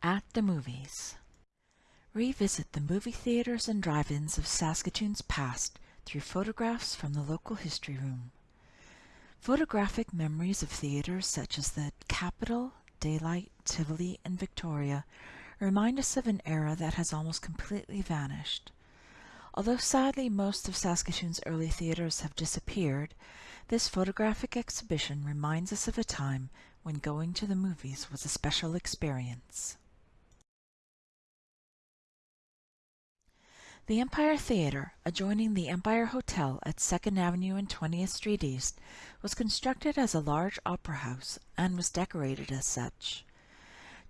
At the Movies Revisit the movie theaters and drive-ins of Saskatoon's past through photographs from the local history room. Photographic memories of theaters such as the Capitol, Daylight, Tivoli, and Victoria remind us of an era that has almost completely vanished. Although sadly most of Saskatoon's early theaters have disappeared, this photographic exhibition reminds us of a time when going to the movies was a special experience. The Empire Theatre, adjoining the Empire Hotel at 2nd Avenue and 20th Street East, was constructed as a large opera house and was decorated as such.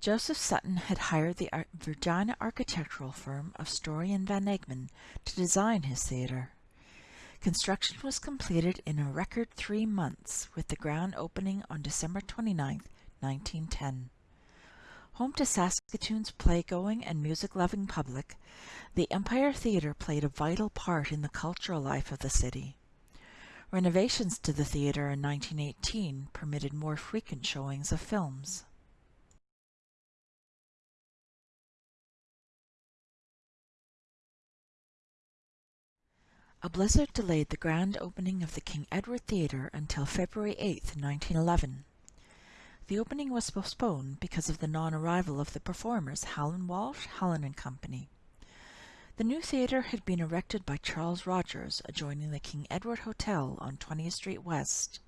Joseph Sutton had hired the Regina architectural firm of Storey and Van Egmond to design his theatre. Construction was completed in a record three months, with the ground opening on December 29, 1910. Home to Saskatoon's playgoing and music-loving public, the Empire Theatre played a vital part in the cultural life of the city. Renovations to the theatre in 1918 permitted more frequent showings of films. A blizzard delayed the grand opening of the King Edward Theatre until February 8, 1911. The opening was postponed because of the non-arrival of the performers Hallen Walsh, Hallen and Company. The new theatre had been erected by Charles Rogers, adjoining the King Edward Hotel on 20th Street West.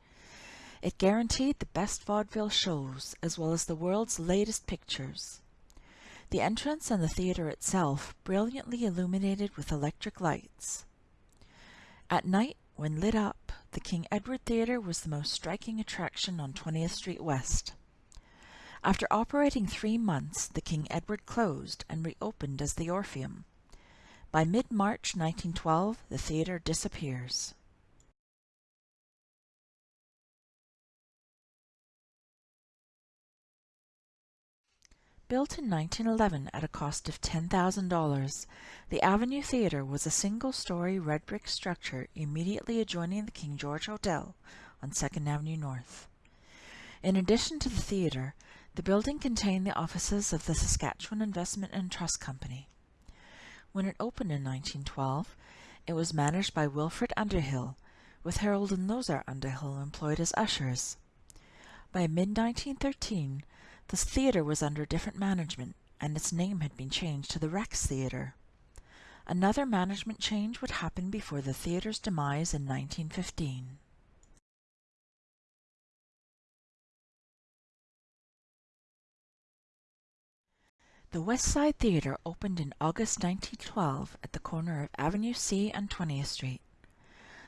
It guaranteed the best vaudeville shows, as well as the world's latest pictures. The entrance and the theatre itself brilliantly illuminated with electric lights. At night, when lit up, the King Edward Theatre was the most striking attraction on 20th Street West. After operating three months, the King Edward closed and reopened as the Orpheum. By mid-March 1912, the theatre disappears. Built in 1911 at a cost of $10,000, the Avenue Theatre was a single-story red brick structure immediately adjoining the King George Hotel on 2nd Avenue North. In addition to the theatre, the building contained the offices of the Saskatchewan Investment and Trust Company. When it opened in 1912, it was managed by Wilfred Underhill, with Harold and Lozar Underhill employed as ushers. By mid-1913, the theatre was under different management, and its name had been changed to the Rex Theatre. Another management change would happen before the theatre's demise in 1915. The West Side Theatre opened in August 1912 at the corner of Avenue C and 20th Street.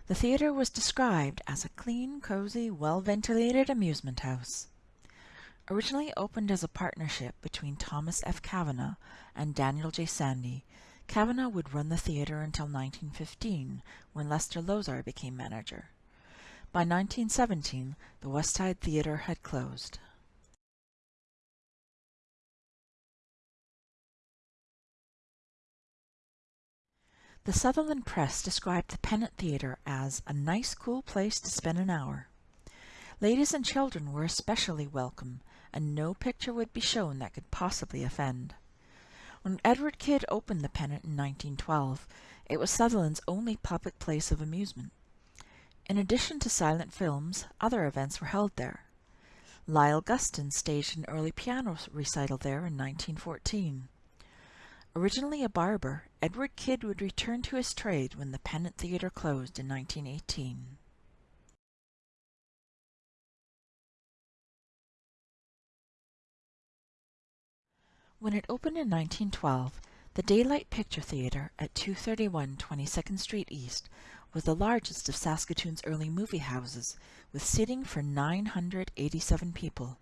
The theatre was described as a clean, cozy, well-ventilated amusement house. Originally opened as a partnership between Thomas F. Kavanagh and Daniel J. Sandy, Kavanagh would run the theatre until 1915, when Lester Lozar became manager. By 1917, the West Side Theatre had closed. The Sutherland Press described the Pennant Theatre as a nice cool place to spend an hour. Ladies and children were especially welcome, and no picture would be shown that could possibly offend. When Edward Kidd opened the Pennant in 1912, it was Sutherland's only public place of amusement. In addition to silent films, other events were held there. Lyle Guston staged an early piano recital there in 1914. Originally a barber, Edward Kidd would return to his trade when the Pennant Theatre closed in 1918. When it opened in 1912, the Daylight Picture Theatre at 231 22nd Street East was the largest of Saskatoon's early movie houses, with seating for 987 people.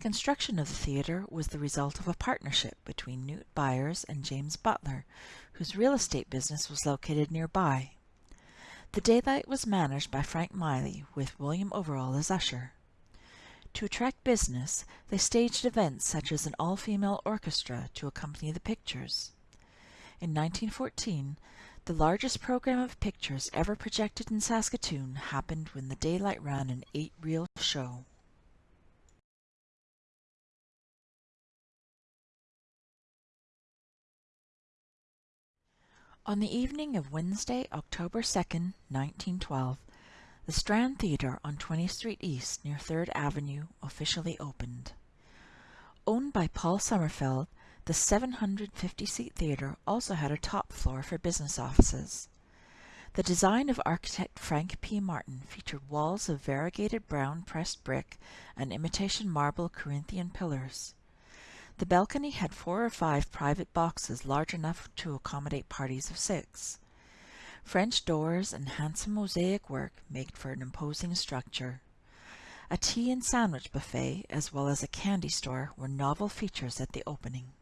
Construction of the theatre was the result of a partnership between Newt Byers and James Butler, whose real estate business was located nearby. The Daylight was managed by Frank Miley, with William Overall as usher. To attract business, they staged events such as an all-female orchestra to accompany the pictures. In 1914, the largest program of pictures ever projected in Saskatoon happened when the Daylight ran an eight-reel show. On the evening of Wednesday, October 2, 1912, the Strand Theatre on 20th Street East near 3rd Avenue officially opened. Owned by Paul Sommerfeld, the 750-seat theatre also had a top floor for business offices. The design of architect Frank P. Martin featured walls of variegated brown pressed brick and imitation marble Corinthian pillars. The balcony had four or five private boxes large enough to accommodate parties of six. French doors and handsome mosaic work made for an imposing structure. A tea and sandwich buffet, as well as a candy store, were novel features at the opening.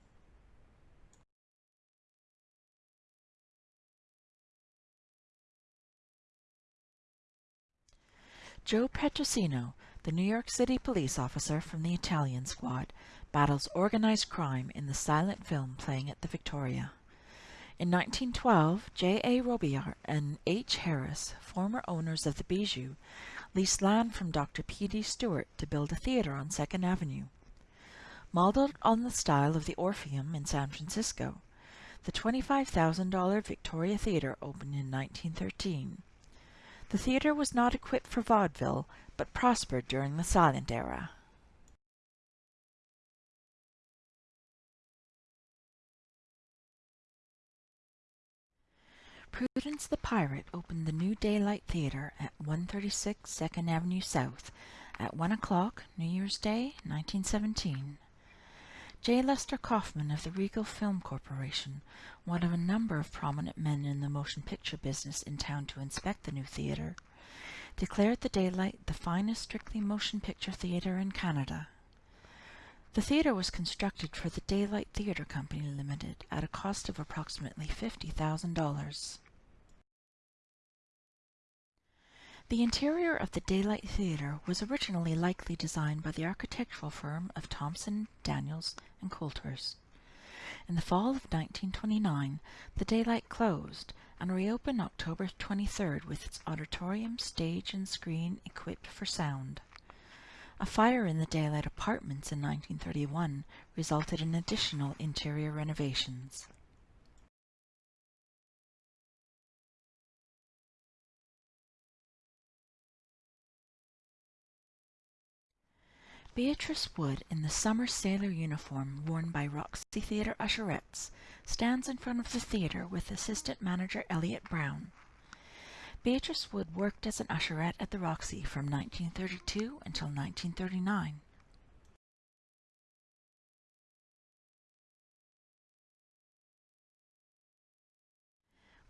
Joe Petrosino, the New York City police officer from the Italian squad, battles organized crime in the silent film playing at the Victoria. In 1912, J. A. Robillard and H. Harris, former owners of the Bijou, leased land from Dr. P. D. Stewart to build a theater on Second Avenue. Modeled on the style of the Orpheum in San Francisco, the $25,000 Victoria Theater opened in 1913. The theater was not equipped for vaudeville, but prospered during the silent era. Prudence the Pirate opened the New Daylight Theater at 136 Second Avenue South at 1 o'clock New Year's Day, 1917. J. Lester Kaufman of the Regal Film Corporation, one of a number of prominent men in the motion picture business in town to inspect the new theatre, declared the Daylight the finest strictly motion picture theatre in Canada. The theatre was constructed for the Daylight Theatre Company Limited at a cost of approximately $50,000. The interior of the Daylight Theatre was originally likely designed by the architectural firm of Thompson, Daniels and Coulters. In the fall of 1929, the Daylight closed and reopened October 23rd with its auditorium, stage and screen equipped for sound. A fire in the Daylight Apartments in 1931 resulted in additional interior renovations. Beatrice Wood, in the summer sailor uniform worn by Roxy Theatre usherettes, stands in front of the theatre with assistant manager Elliot Brown. Beatrice Wood worked as an usherette at the Roxy from 1932 until 1939.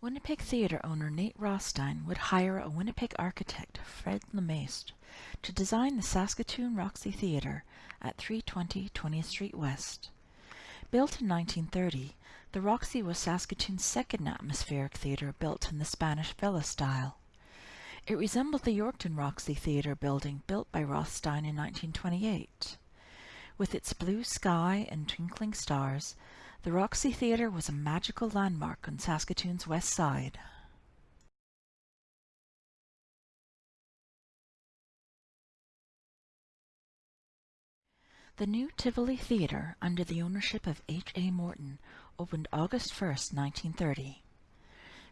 Winnipeg theatre owner Nate Rothstein would hire a Winnipeg architect, Fred Lemaistre, to design the Saskatoon Roxy Theatre at 320 20th Street West. Built in 1930, the Roxy was Saskatoon's second atmospheric theatre built in the Spanish villa style. It resembled the Yorkton Roxy Theatre building built by Rothstein in 1928. With its blue sky and twinkling stars, the Roxy Theatre was a magical landmark on Saskatoon's west side. The new Tivoli Theatre, under the ownership of H. A. Morton, opened August 1, 1930.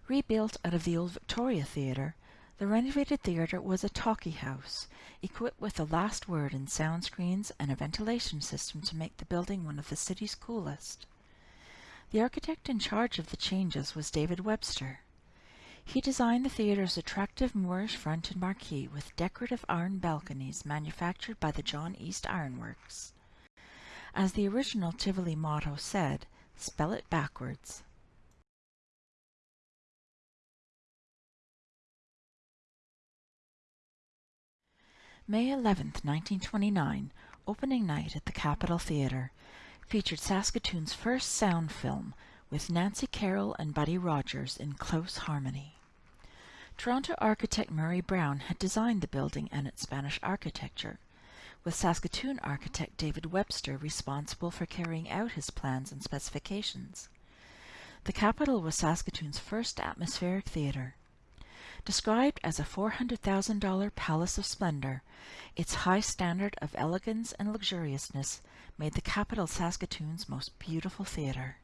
Rebuilt out of the old Victoria Theatre, the renovated theatre was a talkie house, equipped with the last word in sound screens and a ventilation system to make the building one of the city's coolest. The architect in charge of the changes was David Webster. He designed the theatre's attractive Moorish front and marquee with decorative iron balconies manufactured by the John East Ironworks. As the original Tivoli motto said, spell it backwards. May 11, 1929, opening night at the Capitol Theatre featured Saskatoon's first sound film with Nancy Carroll and Buddy Rogers in close harmony. Toronto architect Murray Brown had designed the building and its Spanish architecture, with Saskatoon architect David Webster responsible for carrying out his plans and specifications. The Capitol was Saskatoon's first atmospheric theatre. Described as a $400,000 palace of splendor, its high standard of elegance and luxuriousness made the Capitol Saskatoon's most beautiful theatre.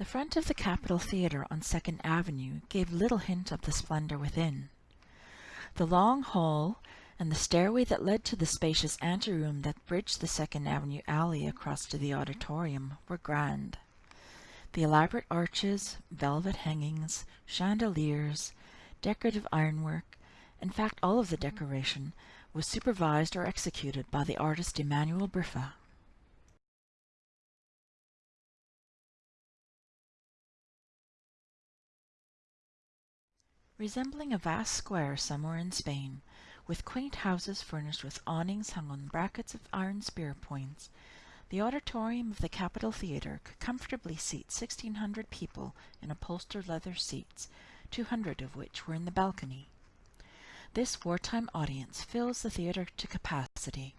The front of the Capitol Theatre on Second Avenue gave little hint of the splendor within. The long hall and the stairway that led to the spacious anteroom that bridged the Second Avenue alley across to the auditorium were grand. The elaborate arches, velvet hangings, chandeliers, decorative ironwork, in fact all of the decoration, was supervised or executed by the artist Emmanuel Briffa. Resembling a vast square somewhere in Spain, with quaint houses furnished with awnings hung on brackets of iron spear points, the auditorium of the Capitol Theatre could comfortably seat 1,600 people in upholstered leather seats, 200 of which were in the balcony. This wartime audience fills the theatre to capacity.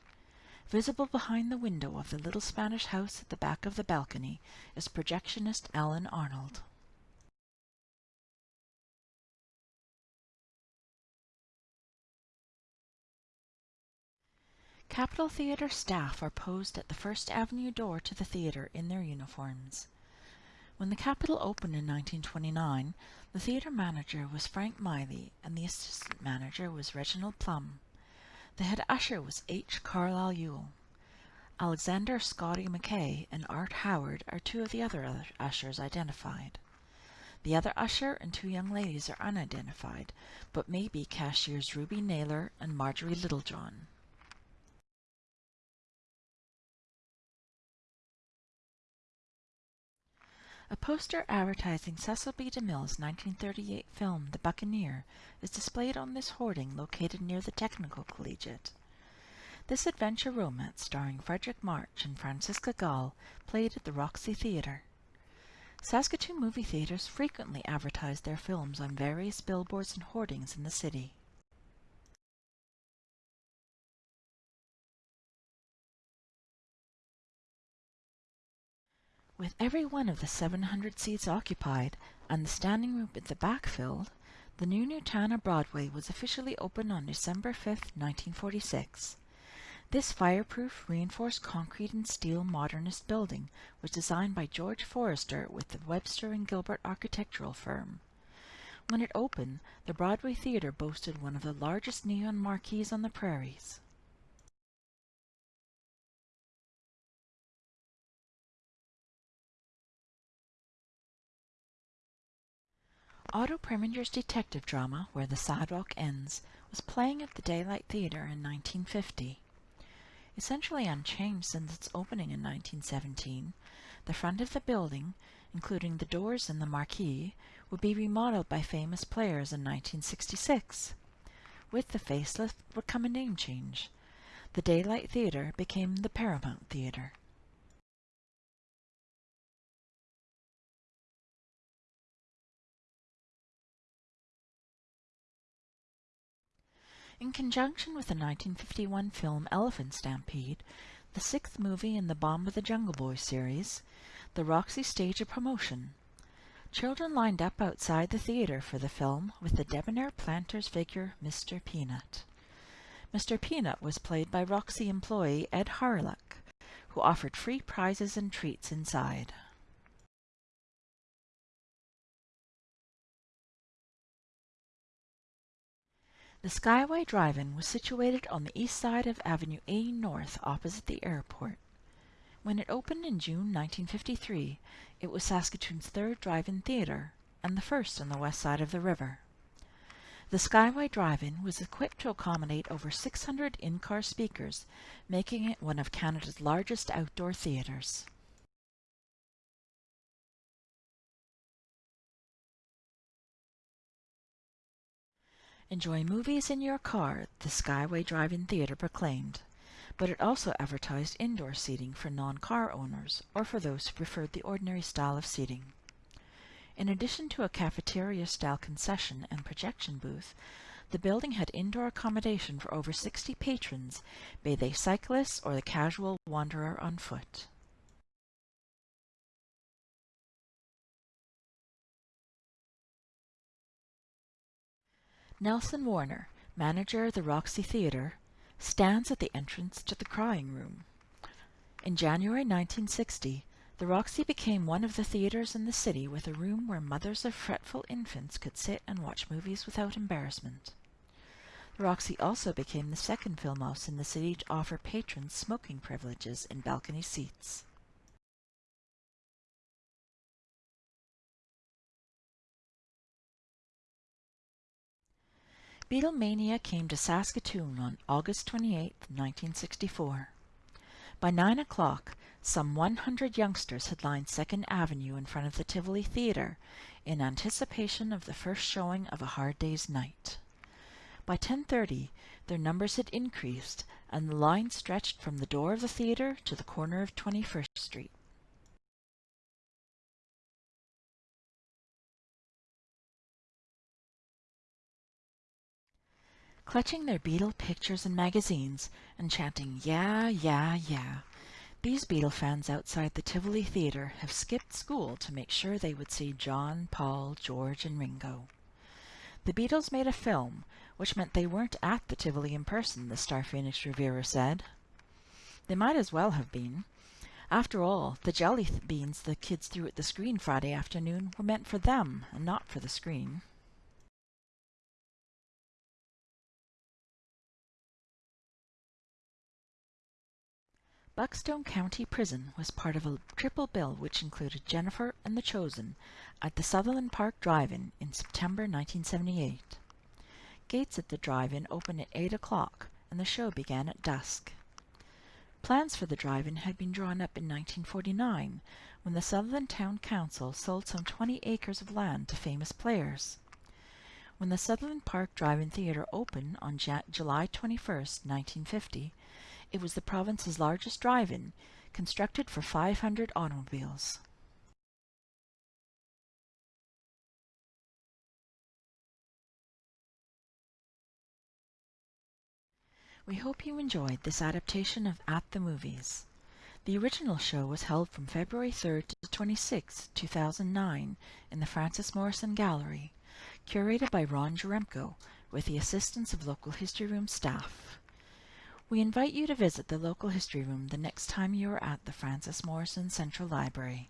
Visible behind the window of the little Spanish house at the back of the balcony is projectionist Alan Arnold. Capitol Theatre staff are posed at the First Avenue door to the theatre in their uniforms. When the Capitol opened in 1929, the theatre manager was Frank Miley and the assistant manager was Reginald Plum. The head usher was H. Carlisle Ewell. Alexander Scotty McKay and Art Howard are two of the other ushers identified. The other usher and two young ladies are unidentified, but may be cashiers Ruby Naylor and Marjorie Littlejohn. A poster advertising Cecil B. DeMille's 1938 film The Buccaneer is displayed on this hoarding located near the Technical Collegiate. This adventure romance starring Fredric March and Franciska Gaal played at the Roxy Theatre. Saskatoon movie theaters frequently advertise their films on various billboards and hoardings in the city. With every one of the 700 seats occupied and the standing room at the back filled, the new Nutana Broadway was officially opened on December 5, 1946. This fireproof, reinforced concrete and steel modernist building was designed by George Forrester with the Webster and Gilbert architectural firm. When it opened, the Broadway Theatre boasted one of the largest neon marquees on the prairies. Otto Preminger's detective drama, Where the Sidewalk Ends, was playing at the Daylight Theatre in 1950. Essentially unchanged since its opening in 1917, the front of the building, including the doors and the marquee, would be remodeled by famous players in 1966. With the facelift would come a name change. The Daylight Theatre became the Paramount Theatre. In conjunction with the 1951 film Elephant Stampede, the sixth movie in the Bomba the Jungle Boy series, the Roxy staged a promotion. Children lined up outside the theatre for the film with the debonair planter's figure Mr. Peanut. Mr. Peanut was played by Roxy employee Ed Harlock, who offered free prizes and treats inside. The Skyway Drive-In was situated on the east side of Avenue A North opposite the airport. When it opened in June 1953, it was Saskatoon's third drive-in theatre and the first on the west side of the river. The Skyway Drive-In was equipped to accommodate over 600 in-car speakers, making it one of Canada's largest outdoor theatres. Enjoy movies in your car, the Skyway Drive-In Theatre proclaimed, but it also advertised indoor seating for non-car owners or for those who preferred the ordinary style of seating. In addition to a cafeteria-style concession and projection booth, the building had indoor accommodation for over 60 patrons, be they cyclists or the casual wanderer on foot. Nelson Warner, manager of the Roxy Theatre, stands at the entrance to the Crying Room. In January 1960, The Roxy became one of the theatres in the city with a room where mothers of fretful infants could sit and watch movies without embarrassment. The Roxy also became the second film house in the city to offer patrons smoking privileges in balcony seats. Beatlemania came to Saskatoon on August 28, 1964. By nine o'clock, some 100 youngsters had lined Second Avenue in front of the Tivoli Theatre in anticipation of the first showing of A Hard Day's Night. By 10.30 their numbers had increased and the line stretched from the door of the theatre to the corner of 21st Street. Clutching their Beatle pictures and magazines and chanting Yeah, yeah, yeah, these Beatle fans outside the Tivoli Theatre have skipped school to make sure they would see John, Paul, George and Ringo. The Beatles made a film, which meant they weren't at the Tivoli in person, the Star Phoenix reviewer said. They might as well have been. After all, the jelly beans the kids threw at the screen Friday afternoon were meant for them and not for the screen. Buckstone County Prison was part of a triple bill which included Jennifer and The Chosen at the Sutherland Park Drive-In in September 1978. Gates at the drive-in opened at 8 o'clock and the show began at dusk. Plans for the drive-in had been drawn up in 1949 when the Sutherland Town Council sold some 20 acres of land to famous players. When the Sutherland Park Drive-In Theatre opened on July 21, 1950, it was the province's largest drive-in, constructed for 500 automobiles. We hope you enjoyed this adaptation of At the Movies. The original show was held from February 3rd to 26, 2009 in the Frances Morrison Gallery, curated by Ron Jaremko with the assistance of local History Room staff. We invite you to visit the local history room the next time you are at the Frances Morrison Central Library.